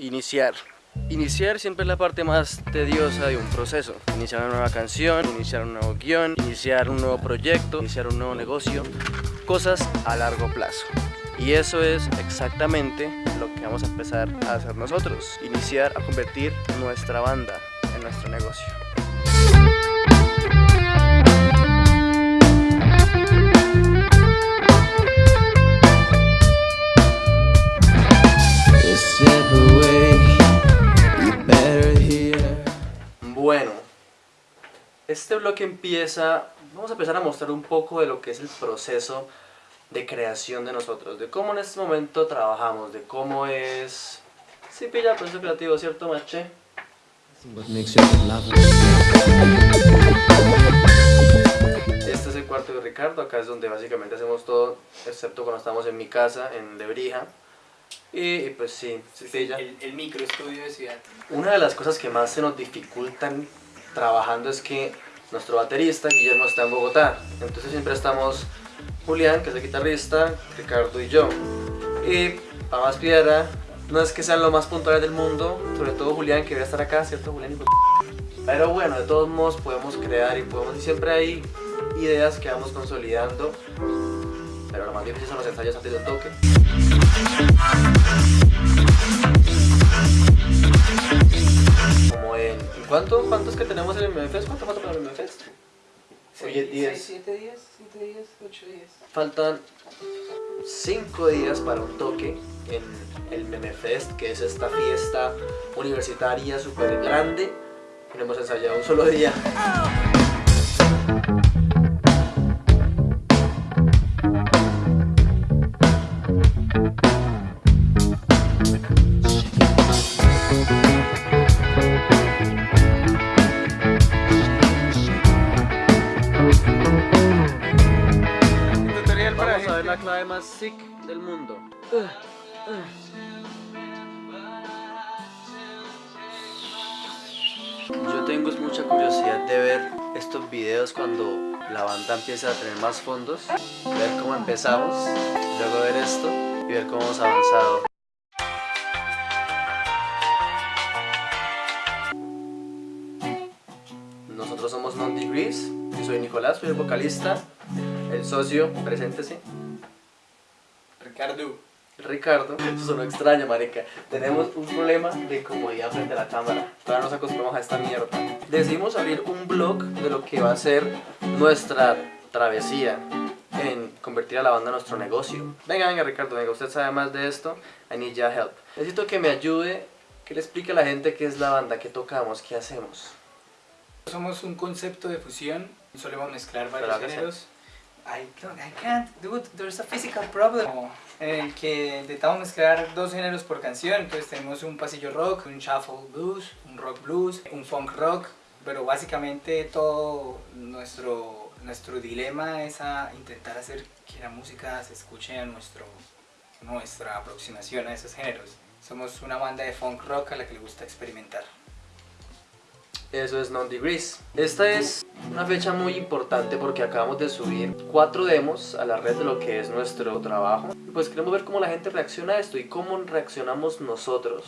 Iniciar. Iniciar siempre es la parte más tediosa de un proceso. Iniciar una nueva canción, iniciar un nuevo guion, iniciar un nuevo proyecto, iniciar un nuevo negocio. Cosas a largo plazo. Y eso es exactamente lo que vamos a empezar a hacer nosotros. Iniciar a convertir nuestra banda en nuestro negocio. Este bloque empieza, vamos a empezar a mostrar un poco de lo que es el proceso de creación de nosotros, de cómo en este momento trabajamos, de cómo es... Sí, pilla el proceso creativo, ¿cierto, Mache? Este es el cuarto de Ricardo, acá es donde básicamente hacemos todo, excepto cuando estamos en mi casa, en Lebrija. Y, pues sí, sí pilla. El, el microestudio de ciudad. Una de las cosas que más se nos dificultan trabajando es que nuestro baterista, Guillermo, está en Bogotá. Entonces siempre estamos Julián, que es el guitarrista, Ricardo y yo. Y para más piedra, no es que sean los más puntuales del mundo, sobre todo Julián, que debe estar acá, ¿cierto Julián? Pero bueno, de todos modos podemos crear y podemos, y siempre hay ideas que vamos consolidando. Pero lo más difícil son los ensayos antes del toque. ¿Cuánto, ¿Cuántos que tenemos en el MFest? ¿Cuánto falta para el MFest? Oye, 10. 7 días, 7 días, 8 días. Faltan 5 días para un toque en el MemeFest, que es esta fiesta universitaria súper grande. No hemos ensayado un solo día. Más sick del mundo. Yo tengo mucha curiosidad de ver estos videos cuando la banda empieza a tener más fondos, ver cómo empezamos, luego ver esto y ver cómo hemos avanzado. Nosotros somos Non Degrees, yo soy Nicolás, soy el vocalista, el socio, preséntese. Ricardo. Ricardo, eso sonó extraño, marica. Tenemos un problema de comodidad frente a la cámara. Todavía nos acostumbramos a esta mierda. Decidimos abrir un blog de lo que va a ser nuestra travesía en convertir a la banda en nuestro negocio. Venga, venga, Ricardo, venga, usted sabe más de esto. I need your help. Necesito que me ayude, que le explique a la gente qué es la banda, qué tocamos, qué hacemos. Somos un concepto de fusión. Solemos mezclar varios géneros. I, don't, I can't, dude, there's a physical problem. En el que intentamos mezclar dos géneros por canción. Entonces tenemos un pasillo rock, un shuffle blues, un rock blues, un funk rock. Pero básicamente todo nuestro, nuestro dilema es a intentar hacer que la música se escuche a nuestro, nuestra aproximación a esos géneros. Somos una banda de funk rock a la que le gusta experimentar. Eso es Non Degrees. Esta es una fecha muy importante porque acabamos de subir cuatro demos a la red de lo que es nuestro trabajo. Y pues queremos ver cómo la gente reacciona a esto y cómo reaccionamos nosotros.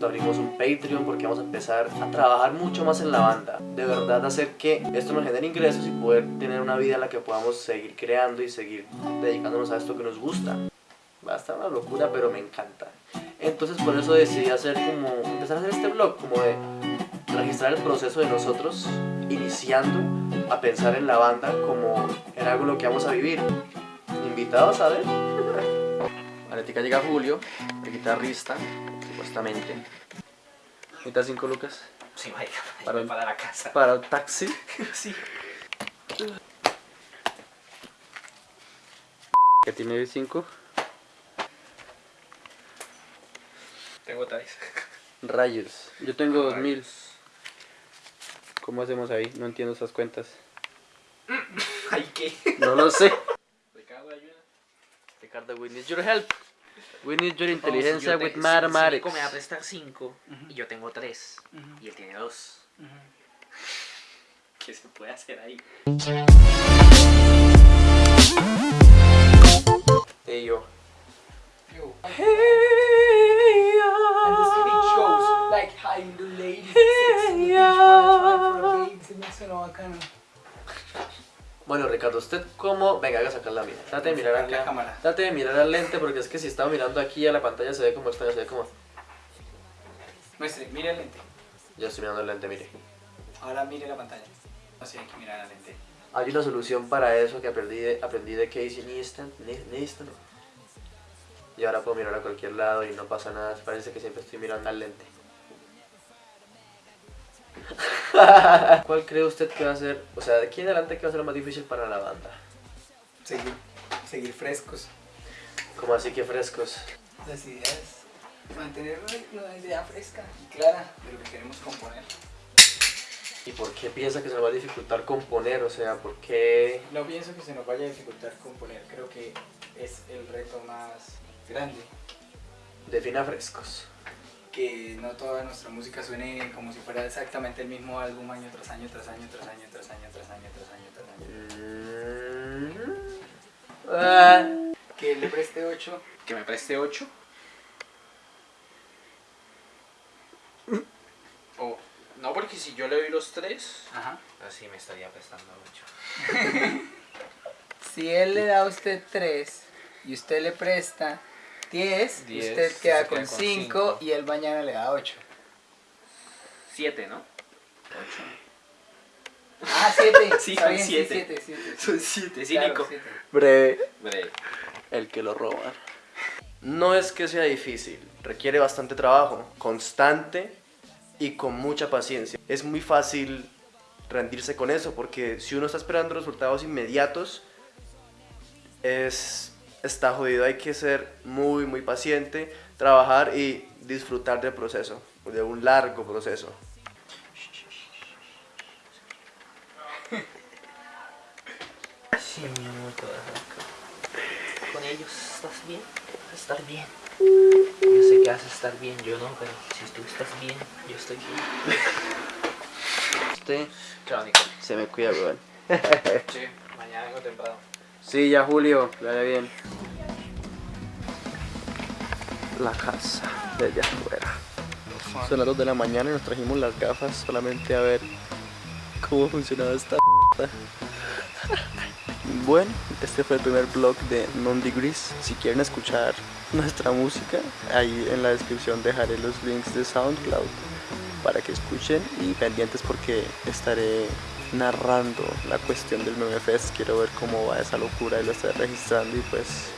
Abrimos un Patreon porque vamos a empezar a trabajar mucho más en la banda. De verdad hacer que esto nos genere ingresos y poder tener una vida en la que podamos seguir creando y seguir dedicándonos a esto que nos gusta. Va a estar una locura, pero me encanta. Entonces por eso decidí hacer como, empezar a hacer este blog, como de registrar el proceso de nosotros iniciando a pensar en la banda como en algo lo que vamos a vivir. Invitados a ver. Ahorita llega Julio, el guitarrista, supuestamente. Necesita 5 lucas Sí, vaya, Para- para la casa. para el taxi. Sí. Que tiene 5 Tengo tais. rayos. Yo tengo 2000. ¿Cómo hacemos ahí? No entiendo esas cuentas. Ay, ¿qué? No lo sé. Ricardo, ayuda. Ricardo, we need your help. We need your inteligencia with si- mathematics. Si Nico me va a prestar 5 y yo tengo 3 y él tiene 2. ¿Qué se puede hacer ahí? Bacano. Bueno, Ricardo, ¿usted cómo? Venga, haga sacar la mira. Trate de mirar Sacar la acá. cámara. Trate de mirar al lente porque es que si estaba mirando aquí a la pantalla se ve como extraño, se ve como... Muestre, mire el lente. Yo estoy mirando el lente, mire. Ahora mire la pantalla. Así hay que mirar la lente. Hay una solución para eso que aprendí de, aprendí de Casey Neistat, Ne- Neistat. Y ahora puedo mirar a cualquier lado y no pasa nada. Parece que siempre estoy mirando al lente. ¿Cuál cree usted que va a ser, o sea, de aquí en adelante qué va a ser lo más difícil para la banda? Seguir, seguir frescos. Como así que frescos. Las ideas. Mantener una idea fresca y clara de lo que queremos componer. ¿Y por qué piensa que se nos va a dificultar componer? O sea, ¿por qué? No pienso que se nos vaya a dificultar componer. Creo que es el reto más grande. Defina frescos. Que no toda nuestra música suene como si fuera exactamente el mismo álbum año tras año, tras año, tras año, tras año, tras año, tras año, tras año. Mm. Que le preste 8. Que me preste 8. O, no, porque si yo le doy los 3, Ajá. así me estaría prestando 8. Si él le da a usted 3 y usted le presta 10, Diez, usted se queda con con 5 cinco. y él mañana le da 8. 7, ¿no? 8. Ah, 7. Sí, son siete. 7, 7. Son 7, cínico. Breve. Breve. El que lo roba. No es que sea difícil, requiere bastante trabajo, constante y con mucha paciencia. Es muy fácil rendirse con eso porque si uno está esperando resultados inmediatos, es, está jodido. Hay que ser muy, muy paciente, trabajar y disfrutar del proceso, de un largo proceso. Sí, mi amor, te vas acá. Con ellos estás bien, vas a estar bien. Yo sé que vas a estar bien, yo no, pero si tú estás bien, yo estoy bien. Usted Crónico. se me cuida, weón. Sí, mañana vengo temprano. Sí, ya Julio, vaya bien. La casa de allá afuera. Son las 2 de la mañana y nos trajimos las gafas solamente a ver cómo funcionaba esta. Bueno, este fue el primer blog de Non Degrees. Si quieren escuchar nuestra música, ahí en la descripción dejaré los links de SoundCloud para que escuchen y pendientes porque estaré narrando la cuestión del Meme Fest. Quiero ver cómo va esa locura y lo estaré registrando y pues